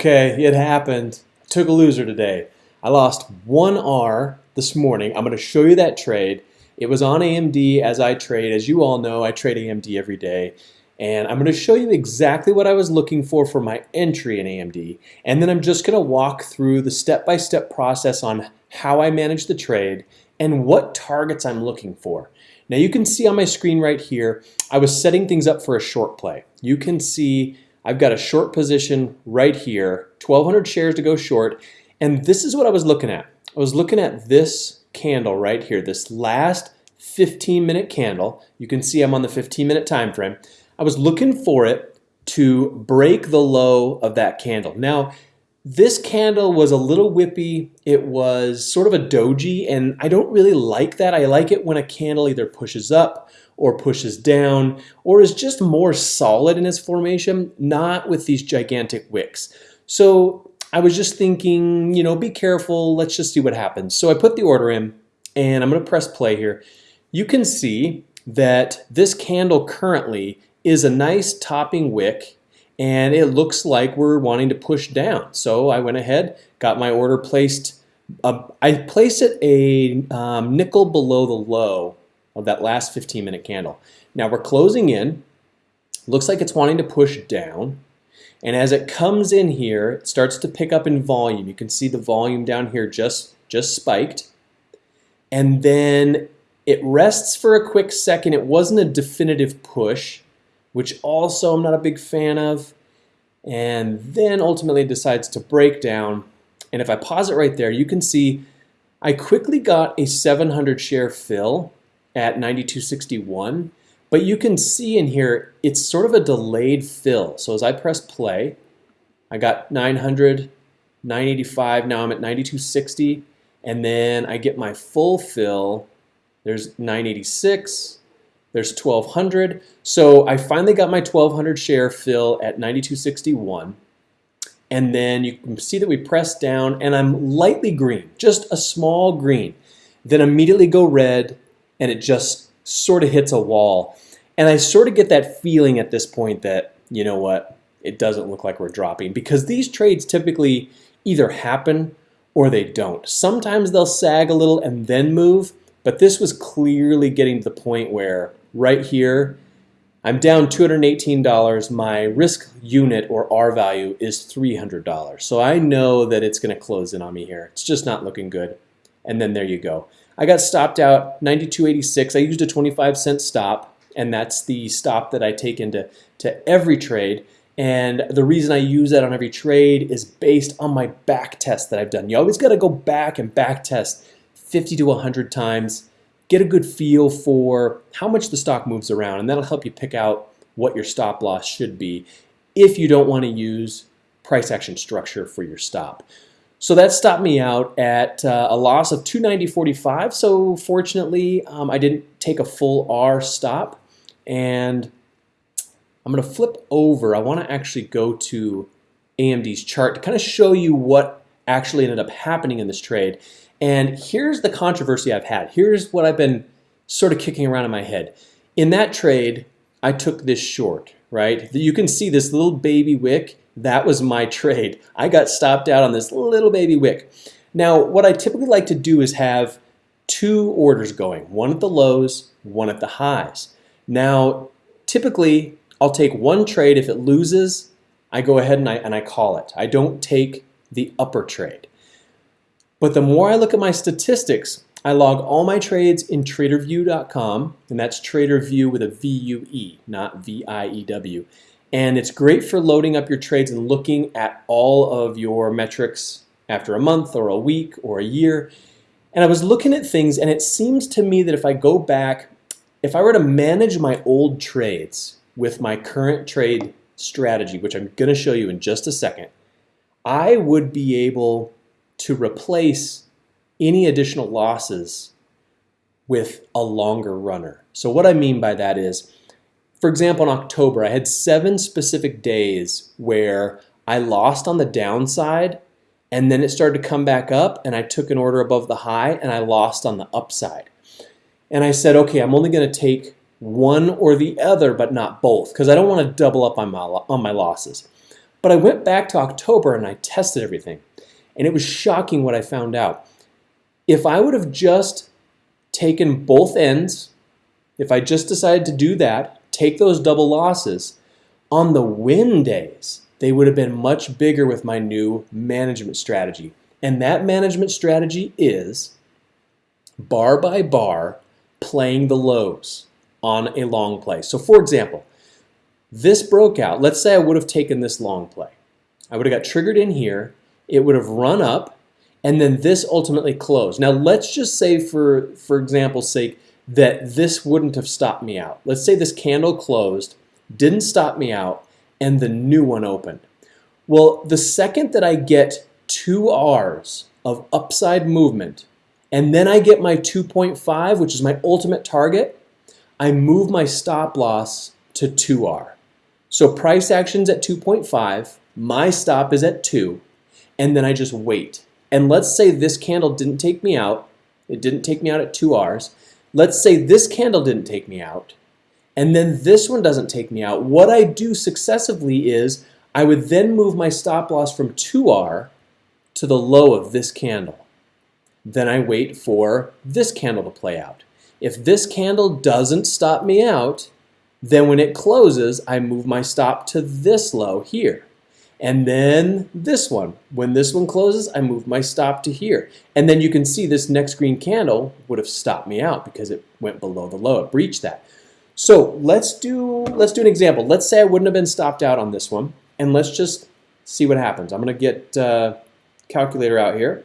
Okay, it happened. I took a loser today. I lost one R this morning. I'm going to show you that trade. It was on AMD as I trade. As you all know, I trade AMD every day. And I'm going to show you exactly what I was looking for for my entry in AMD. And then I'm just going to walk through the step-by-step -step process on how I manage the trade and what targets I'm looking for. Now you can see on my screen right here, I was setting things up for a short play. You can see I've got a short position right here, 1,200 shares to go short, and this is what I was looking at. I was looking at this candle right here, this last 15 minute candle. You can see I'm on the 15 minute time frame. I was looking for it to break the low of that candle. Now, this candle was a little whippy. It was sort of a doji, and I don't really like that. I like it when a candle either pushes up or pushes down or is just more solid in its formation, not with these gigantic wicks. So I was just thinking, you know, be careful. Let's just see what happens. So I put the order in, and I'm going to press play here. You can see that this candle currently is a nice topping wick and it looks like we're wanting to push down. So I went ahead, got my order placed. Uh, I placed it a um, nickel below the low of that last 15 minute candle. Now we're closing in. Looks like it's wanting to push down. And as it comes in here, it starts to pick up in volume. You can see the volume down here just, just spiked. And then it rests for a quick second. It wasn't a definitive push which also I'm not a big fan of. And then ultimately decides to break down. And if I pause it right there, you can see I quickly got a 700 share fill at 92.61. But you can see in here, it's sort of a delayed fill. So as I press play, I got 900, 985, now I'm at 92.60. And then I get my full fill. There's 986, there's 1200. So I finally got my 1200 share fill at 92.61. And then you can see that we press down and I'm lightly green, just a small green. Then immediately go red and it just sort of hits a wall. And I sort of get that feeling at this point that, you know what, it doesn't look like we're dropping because these trades typically either happen or they don't. Sometimes they'll sag a little and then move, but this was clearly getting to the point where right here, I'm down $218. My risk unit or R value is $300. So I know that it's going to close in on me here. It's just not looking good. And then there you go. I got stopped out 92.86. I used a 25 cent stop, and that's the stop that I take into to every trade. And the reason I use that on every trade is based on my back test that I've done. You always got to go back and back test 50 to 100 times get a good feel for how much the stock moves around, and that'll help you pick out what your stop loss should be if you don't want to use price action structure for your stop. So that stopped me out at uh, a loss of 290.45. So fortunately, um, I didn't take a full R stop. And I'm going to flip over. I want to actually go to AMD's chart to kind of show you what actually ended up happening in this trade. And here's the controversy I've had. Here's what I've been sort of kicking around in my head. In that trade, I took this short, right? You can see this little baby wick. That was my trade. I got stopped out on this little baby wick. Now, what I typically like to do is have two orders going, one at the lows, one at the highs. Now, typically, I'll take one trade. If it loses, I go ahead and I, and I call it. I don't take the upper trade. But the more I look at my statistics, I log all my trades in tradervue.com, and that's tradervue with a V-U-E, not V-I-E-W. And it's great for loading up your trades and looking at all of your metrics after a month or a week or a year. And I was looking at things, and it seems to me that if I go back, if I were to manage my old trades with my current trade strategy, which I'm going to show you in just a second, I would be able to replace any additional losses with a longer runner. So what I mean by that is, for example, in October, I had seven specific days where I lost on the downside and then it started to come back up and I took an order above the high and I lost on the upside. And I said, okay, I'm only going to take one or the other, but not both, because I don't want to double up on my, on my losses. But I went back to October and I tested everything. And it was shocking what I found out. If I would have just taken both ends, if I just decided to do that, take those double losses, on the win days, they would have been much bigger with my new management strategy. And that management strategy is bar by bar playing the lows on a long play. So for example, this broke out. Let's say I would have taken this long play. I would have got triggered in here. It would have run up and then this ultimately closed. Now let's just say for, for example's sake that this wouldn't have stopped me out. Let's say this candle closed, didn't stop me out, and the new one opened. Well, the second that I get two R's of upside movement, and then I get my 2.5, which is my ultimate target, I move my stop loss to 2R. So price action's at 2.5, my stop is at 2, and then I just wait. And let's say this candle didn't take me out, it didn't take me out at 2 R's. Let's say this candle didn't take me out, and then this one doesn't take me out. What I do successively is I would then move my stop loss from 2R to the low of this candle. Then I wait for this candle to play out. If this candle doesn't stop me out, then when it closes, I move my stop to this low here. And then this one. When this one closes, I move my stop to here. And then you can see this next green candle would have stopped me out because it went below the low. It breached that. So let's do, let's do an example. Let's say I wouldn't have been stopped out on this one. And let's just see what happens. I'm going to get uh, calculator out here.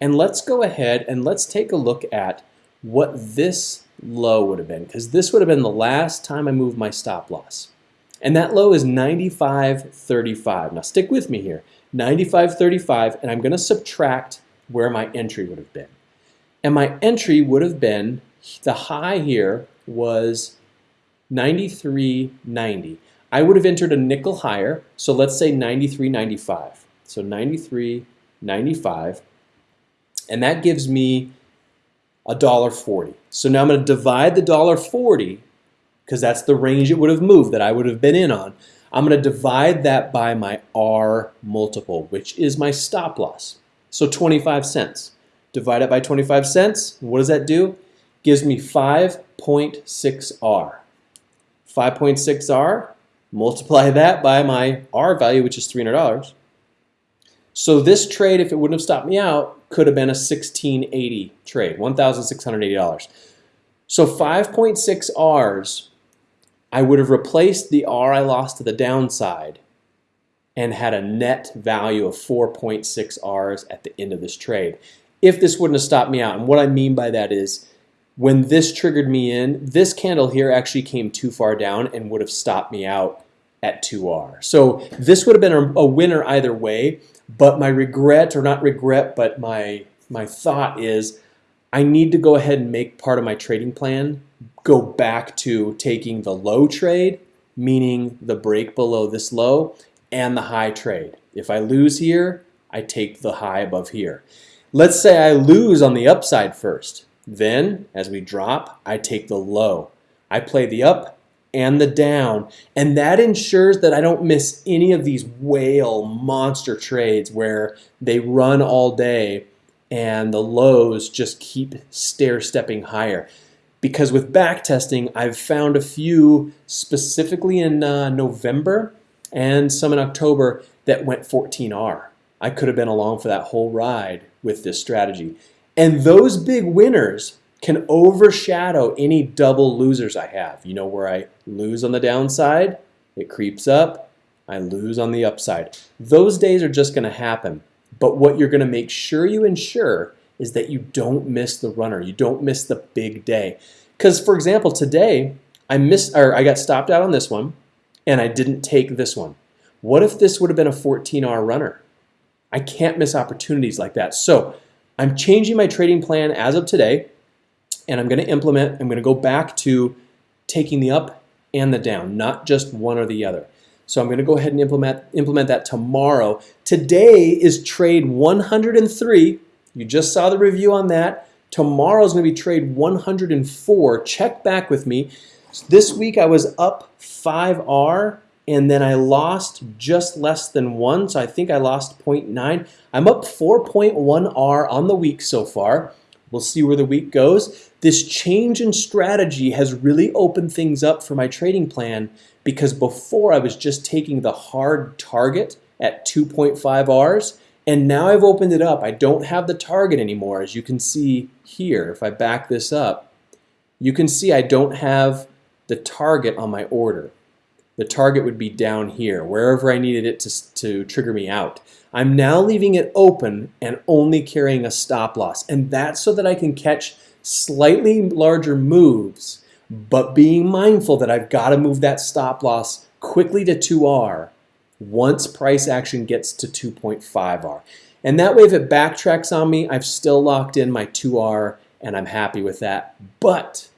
And let's go ahead and let's take a look at what this low would have been because this would have been the last time I moved my stop loss. And that low is 95.35. Now stick with me here. 95.35 and I'm going to subtract where my entry would have been. And my entry would have been, the high here was 93.90. I would have entered a nickel higher, so let's say 93.95. So 93.95. And that gives me a dollar forty. So now I'm going to divide the dollar forty because that's the range it would have moved that I would have been in on. I'm going to divide that by my R multiple, which is my stop loss. So 25 cents. Divide it by 25 cents. What does that do? Gives me 5.6R. 5.6R, multiply that by my R value, which is $300. So this trade, if it wouldn't have stopped me out, could have been a 1680 trade, $1,680. So 5.6 R's I would have replaced the R I lost to the downside and had a net value of 4.6 R's at the end of this trade. If this wouldn't have stopped me out, and what I mean by that is when this triggered me in, this candle here actually came too far down and would have stopped me out at 2R. So this would have been a, winner either way, but my regret, or not regret, but my, my thought is I need to go ahead and make part of my trading plan go back to taking the low trade, meaning the break below this low, and the high trade. If I lose here, I take the high above here. Let's say I lose on the upside first. Then, as we drop, I take the low. I play the up and the down, and that ensures that I don't miss any of these whale monster trades where they run all day and the lows just keep stair stepping higher because with back testing, I've found a few specifically in uh, November and some in October that went 14R. I could have been along for that whole ride with this strategy. And those big winners can overshadow any double losers I have. You know where I lose on the downside, it creeps up, I lose on the upside. Those days are just going to happen. But what you're going to make sure you ensure is that you don't miss the runner. You don't miss the big day. Because, for example, today I missed, or I got stopped out on this one, and I didn't take this one. What if this would have been a 14R runner? I can't miss opportunities like that. So I'm changing my trading plan as of today, and I'm going to implement, I'm going to go back to taking the up and the down, not just one or the other. So I'm going to go ahead and implement, implement that tomorrow. Today is trade 103 you just saw the review on that. Tomorrow is going to be trade 104. Check back with me. This week I was up 5R and then I lost just less than one, so I think I lost 0.9. I'm up 4.1R on the week so far. We'll see where the week goes. This change in strategy has really opened things up for my trading plan because before I was just taking the hard target at 2.5 Rs and now I've opened it up. I don't have the target anymore as you can see here. If I back this up, you can see I don't have the target on my order. The target would be down here, wherever I needed it to, to trigger me out. I'm now leaving it open and only carrying a stop loss. And that's so that I can catch slightly larger moves, but being mindful that I've got to move that stop loss quickly to 2R once price action gets to 2.5R. And that way, if it backtracks on me, I've still locked in my 2R and I'm happy with that. But,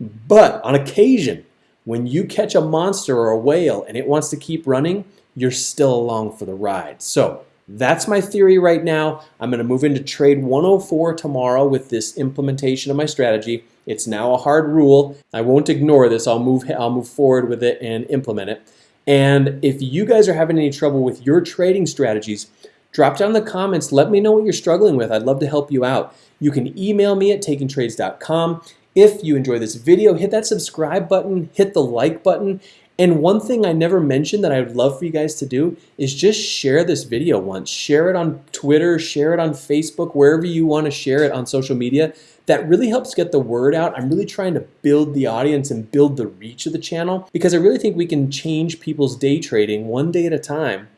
but on occasion, when you catch a monster or a whale and it wants to keep running, you're still along for the ride. So that's my theory right now. I'm going to move into trade 104 tomorrow with this implementation of my strategy. It's now a hard rule. I won't ignore this. I'll move, I'll move forward with it and implement it. And if you guys are having any trouble with your trading strategies, drop down in the comments. Let me know what you're struggling with. I'd love to help you out. You can email me at takingtrades.com. If you enjoy this video, hit that subscribe button, hit the like button, and one thing I never mentioned that I would love for you guys to do is just share this video once. Share it on Twitter, share it on Facebook, wherever you want to share it on social media. That really helps get the word out. I'm really trying to build the audience and build the reach of the channel because I really think we can change people's day trading one day at a time.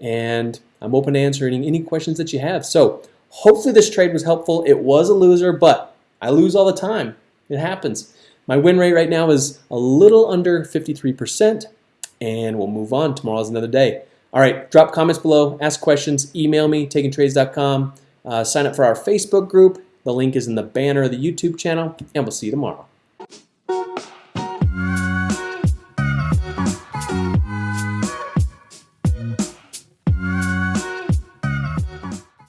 And I'm open to answering any questions that you have. So hopefully this trade was helpful. It was a loser, but I lose all the time. It happens. My win rate right now is a little under 53%, and we'll move on. Tomorrow's another day. All right, drop comments below, ask questions, email me, takingtrades.com, uh, sign up for our Facebook group. The link is in the banner of the YouTube channel, and we'll see you tomorrow.